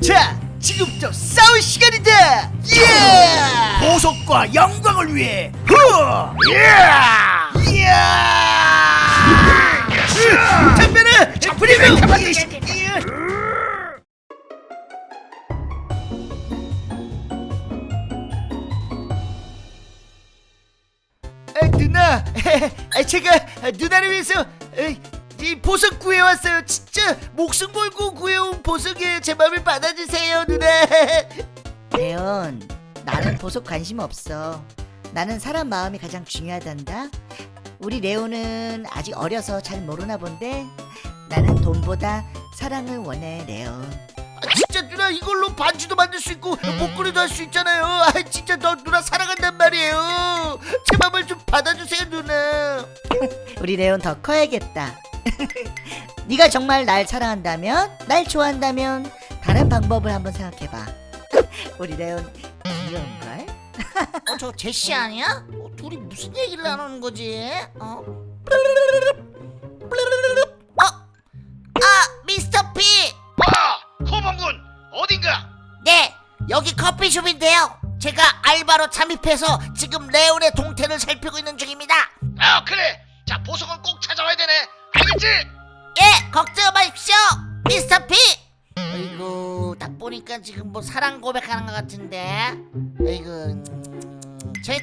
자, 지금부터 싸울 시간이다. 예! 보석과 영광을 위해 후! 예! 잡으려고. 가만히 있어. 아, 누나, 아, 제가 누나를 위해서 에, 이 보석 구해왔어요. 진짜 목숨 걸고 구해온 보석이에요. 제 마음을 받아주세요, 누나. 대현, 나는 보석 관심 없어. 나는 사람 마음이 가장 중요하단다. 우리 레오는 아직 어려서 잘 모르나 본데 나는 돈보다 사랑을 원해, 레온. 아, 진짜 누나 이걸로 반지도 만들 수 있고 목걸이도 할 수 있잖아요. 아, 진짜 너 누나 사랑한단 말이에요. 제 마음을 좀 받아주세요, 누나. 우리 레온 더 커야겠다. 네가 정말 날 사랑한다면, 날 좋아한다면 다른 방법을 한번 생각해봐. 우리 레온 귀여운걸? 어, 저 제시 아니야? 어, 둘이 무슨 얘기를 나누는 거지? 어? 어? 아, 미스터 P! 아, 코봉군 어딘가? 네, 여기 커피숍인데요. 제가 알바로 잠입해서 지금 레온의 동태를 살피고 있는 중입니다. 아, 그래. 자, 보석은 꼭 찾아와야 되네. 알겠지? 예, 걱정 마십시오, 미스터 P! 아이고, 딱 보니까 지금 뭐 사랑 고백하는 것 같은데. 아이고,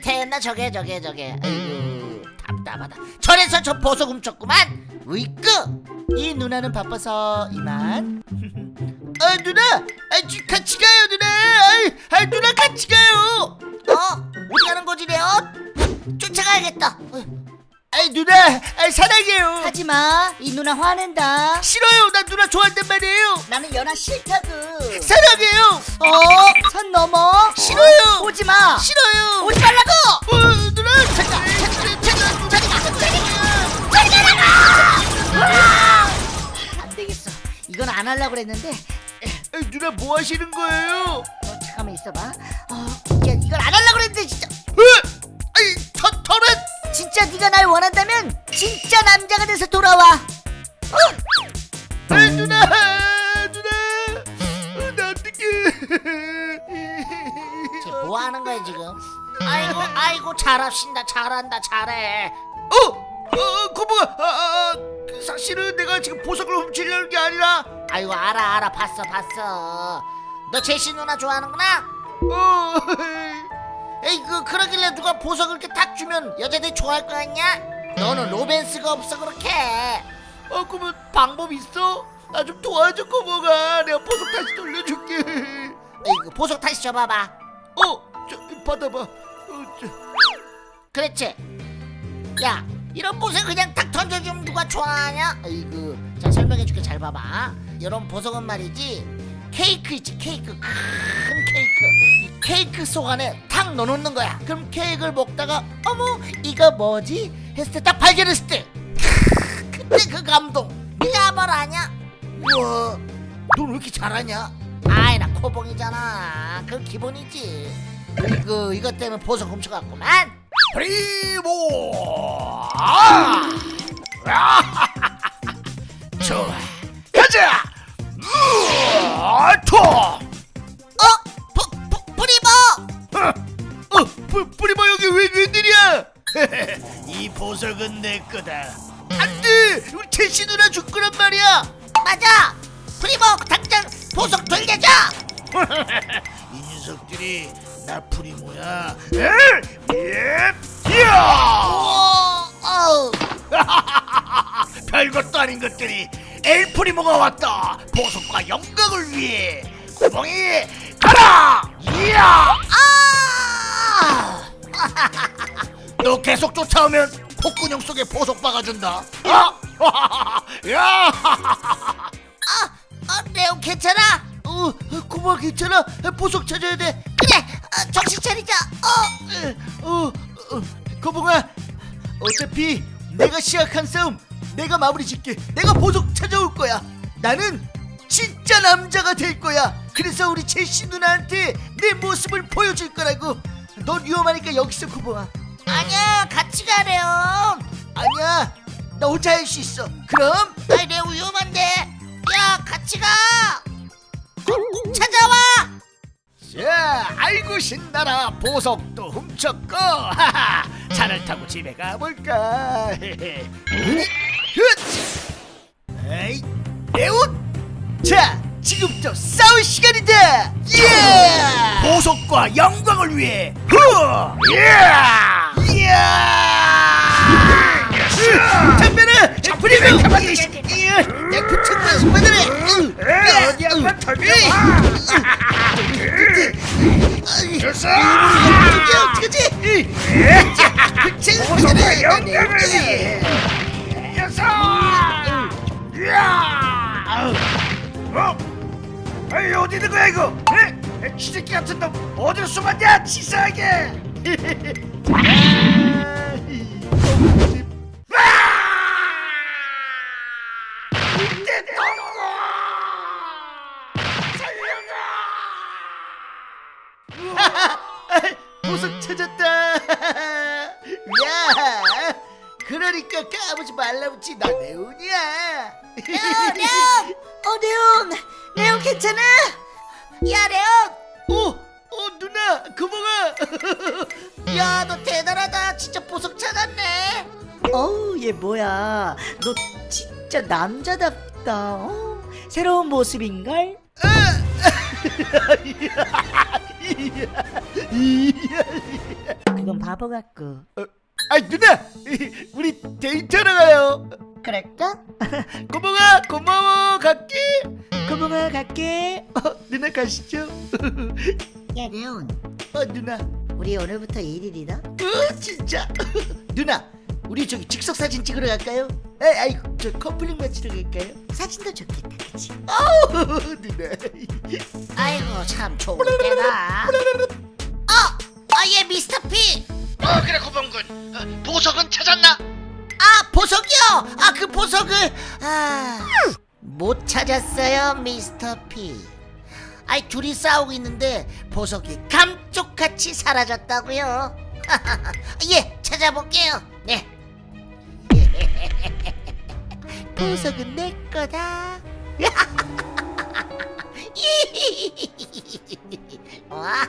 태였나 저게 저게 저게. 아이고, 답답하다. 저래서 저 보석 훔쳤구만. 으이끄. 이 누나는 바빠서 이만. 아 누나, 아 지- 같이 가요 누나. 아, 아 누나 같이 가요. 어? 어디 가는 거지, 레온? 쫓아가야겠다. 어, 아 누나, 아 사랑해요. 하지마, 이 누나 화낸다. 싫어요. 나 누나 좋아한단 말이에요. 나는 연하 싫다고. 사랑해요. 어? 선 넘어? 싫어요. 오지마. 싫어요. 오지 말라고. 어, 누나 잠깐, 잠깐, 잠깐, 잠깐, 안 되겠어. 이건 안 하려고 그랬는데. 아, 누나 뭐 하시는 거예요? 어, 잠깐만 있어봐. 어, 야, 이걸 안 하려고 그랬는데 진짜. 어? 아이 터 털은 진짜 네가 날 원한다면 진짜 남자가 돼서 돌아와. 아, 누나, 누나, 어, 나 어떡해. 쟤뭐 하는 거야, 지금? 아이고, 아이고, 잘하신다, 잘한다, 잘해. 어, 어, 고모가, 아, 아, 그 사실은 내가 지금 보석을 훔치려는 게 아니라, 아이고, 알아, 알아, 봤어, 봤어. 너 제시 누나 좋아하는구나? 어, 에이, 그, 그러길래 누가 보석을 이렇게 탁 주면 여자들이 좋아할 거 같냐? 너는 로맨스가 없어, 그렇게. 어, 그러면 방법 있어? 나 좀 도와줘, 고모가. 내가 보석 다시 돌려줄게. 에이 그, 보석 다시 줘봐봐. 어, 저 받아봐. 어, 저. 그렇지. 야, 이런 보석 그냥 탁 던져주면 누가 좋아하냐? 아이고, 자 설명해줄게 잘 봐봐. 이런 보석은 말이지 케이크 있지 케이크 큰 케이크. 이 케이크 속 안에 탁 넣어놓는 거야. 그럼 케이크를 먹다가 어머 이거 뭐지? 했을 때 딱 발견했을 때 크, 그때 그 감동 네가 뭘 아냐? 우와, 넌왜 이렇게 잘하냐? 아이 나 코봉이잖아. 그 기본이지. 이거 이것 때문에 보석 훔쳐갔구만. 프리모! 아! 아! 보석은 내 거다. 안돼, 우리 제시 누나 줄 거란 말이야. 맞아! 프리버 당장 보석 돌려줘! 이 녀석들이 나 프리모야. 에? 예! 어우, 별것도 아닌 것들이 엘프리모가 왔다. 보석과 영광을 위해. 구멍이 가라! 이야! 아! 너 계속 쫓아오면 콧구녕 속에 보석 박아준다. 아! 야! 아, 아, 레오 괜찮아? 어, 고마 괜찮아. 보석 찾아야 돼. 그래, 어, 정신 차리자. 어, 어, 어, 거봉아. 어차피 내가 시작한 싸움 내가 마무리 짓게. 내가 보석 찾아올 거야. 나는 진짜 남자가 될 거야. 그래서 우리 제시 누나한테 내 모습을 보여줄 거라고. 넌 위험하니까 여기서 고봉아. 아니야, 같이 가, 레오. 아니야. 나 혼자 할 수 있어. 그럼 아이, 레오 위험한데. 야, 같이 가. 꼭 찾아. 아이고 신나라 보석도 훔쳤고 하하 차를 타고 집에 가볼까 에이 레온 자 지금부터 싸울 시간이다 예 보석과 영광을 위해 후 예! 담배를 프리뷰 내 부착만 받으래 어디 한번 던져봐 됐어 어떡하지 보석과 영광을 됐어 이야 어? 에이 어디 있는 거야 이거 에? 쥐새끼 같은 놈 어디로 숨었냐 치사하게 보석 찾았다 야 그러니까 까부지 말라붙지 나 레온이야 레온! 어 레온! 레온 괜찮아? 야 레온! 어, 어 누나 고마워 야너 대단하다 진짜 보석 찾았네 어우 얘 뭐야 너 진짜 남자답다 어? 새로운 모습인걸? 바보 같고. 아 누나! 우리 데이트하러 가요. 그럴까? 고마워 고마워 갈게 고봉아 갈게 어, 누나 가시죠. 야 레온. 어 누나. 우리 오늘부터 1일이다? 어 진짜! 누나 우리 저기 즉석 사진 찍으러 갈까요? 에 아이 저 커플링 맞추러 갈까요? 사진도 좋겠다 그치? 어, 누나. 아이고 참 좋은 때다. 어! 아예 미스터 P 어 그래 고범군. 어, 보석은 찾았나? 아 보석이요! 아 그 보석을 아 못 찾았어요 미스터 P 아이 둘이 싸우고 있는데 보석이 감쪽같이 사라졌다고요. 예 찾아볼게요. 네. 보석은 내 거다. 와